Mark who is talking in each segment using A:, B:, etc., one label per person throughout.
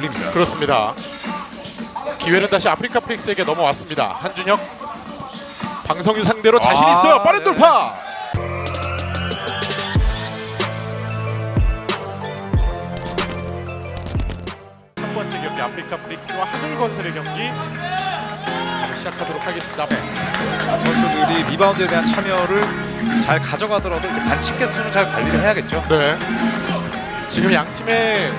A: 굴립니다.
B: 그렇습니다. 기회는 다시 아프리카 프릭스에게 넘어왔습니다. 한준혁 방성윤 상대로 자신
A: 아,
B: 있어요. 빠른
A: 네.
B: 돌파. 첫 번째 경기 아프리카 프릭스와 하늘건설의 경기 시작하도록 하겠습니다.
A: 선수들이 리바운드에 대한 참여를 잘 가져가더라도 이제 반칙 개수는 잘 관리를 해야겠죠.
B: 네. 지금 양 팀의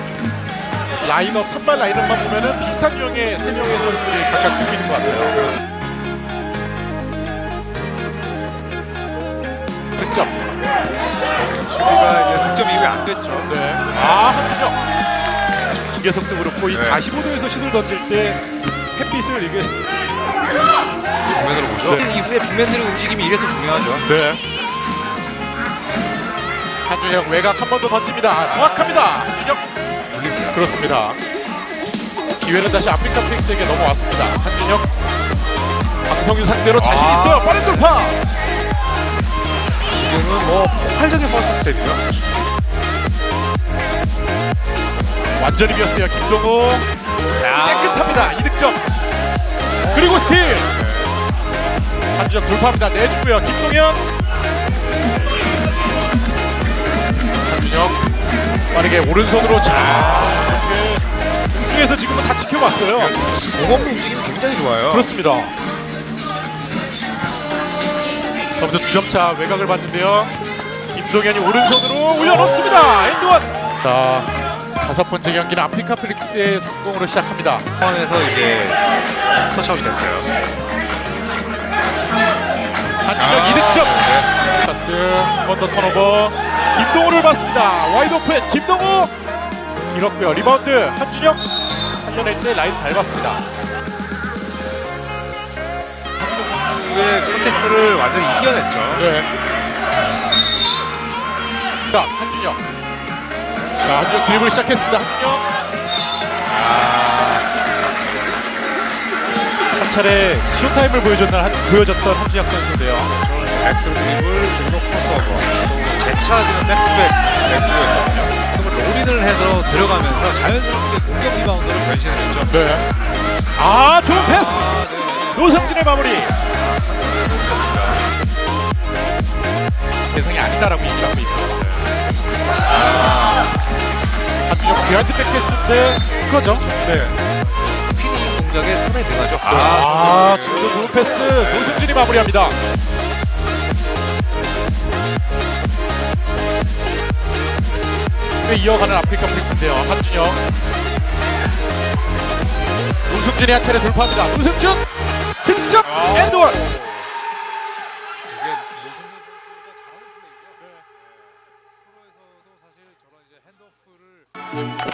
B: 라인업 선발 라인업만 보면은 비슷한 유형의 세 명의 선수들이 각각 보고 있는 것 같아요. 득점.
A: 수비가 이제 득점 이후에 안 됐죠.
B: 네. 아 한준혁. 김계석도 그렇고 이
A: 네.
B: 45도에서 슛을 던질 때 햇빛을 이게
A: 정면으로 보죠.
B: 네.
A: 이후에 빅맨들의 움직임이 이래서 중요하죠.
B: 네. 한준혁 외곽 한 번 더 던집니다. 정확합니다. 한준혁. 그렇습니다. 기회는 다시 아프리카 프릭스에게 넘어왔습니다. 한준혁 방성윤 상대로 자신
A: 아.
B: 있어요. 빠른 돌파.
A: 지금은 뭐 폭발적인 first 스텝이요.
B: 완전히 비었어요. 김동우 깨끗합니다. 이득점. 그리고 스틸. 한준혁 돌파합니다. 내주고요. 김동현. 빠르게 오른손으로 자. 이렇게 중에서 지금은 다 지켜봤어요.
A: 공업 움직임이 굉장히 좋아요.
B: 그렇습니다. 점수 두점차 외곽을 봤는데요. 김동현이 오른손으로 올려놓습니다. 엔드원. 자 다섯 번째 경기는 아프리카 프릭스의 성공으로 시작합니다.
A: 상황에서 이제 터치아웃이 됐어요.
B: 한준혁
A: 아,
B: 이득점.
A: 네.
B: 파스 한번더 turnover. 김동우를 봤습니다. wide open 김동우 길었고요. 리바운드 한준혁 살려낼 때 라인 밟았습니다.
A: 후에 콘테스트를 완전히 이겨냈죠.
B: 네. 자, 한준혁. 자, 한준혁 드리블 시작했습니다. 한준혁. 한 차례 showtime을 보여줬던, 한, 보여줬던 한준혁 선수인데요.
A: leg through 드리블 그리고 크로스오버 또 재차지는 백백 leg through였거든요. 그걸 roll in을 해서 들어가면서 자연스럽게 공격 리바운드로 변신했죠.
B: 네. 아, 좋은 패스! 노승준의 마무리. 대상이 아니다라고 얘기를 하고. 아, 한준혁 behind back 패스인데, 그거죠? 네.
A: 스피닝 동작에 손에 들어가죠.
B: 아, 지금도 좋은 패스. 노승준이 마무리합니다. 네, 이어가는 아프리카 프릭스인데요. 한준혁. 노승준이 한 차례 돌파합니다. 노승준 득점 and one.
A: 이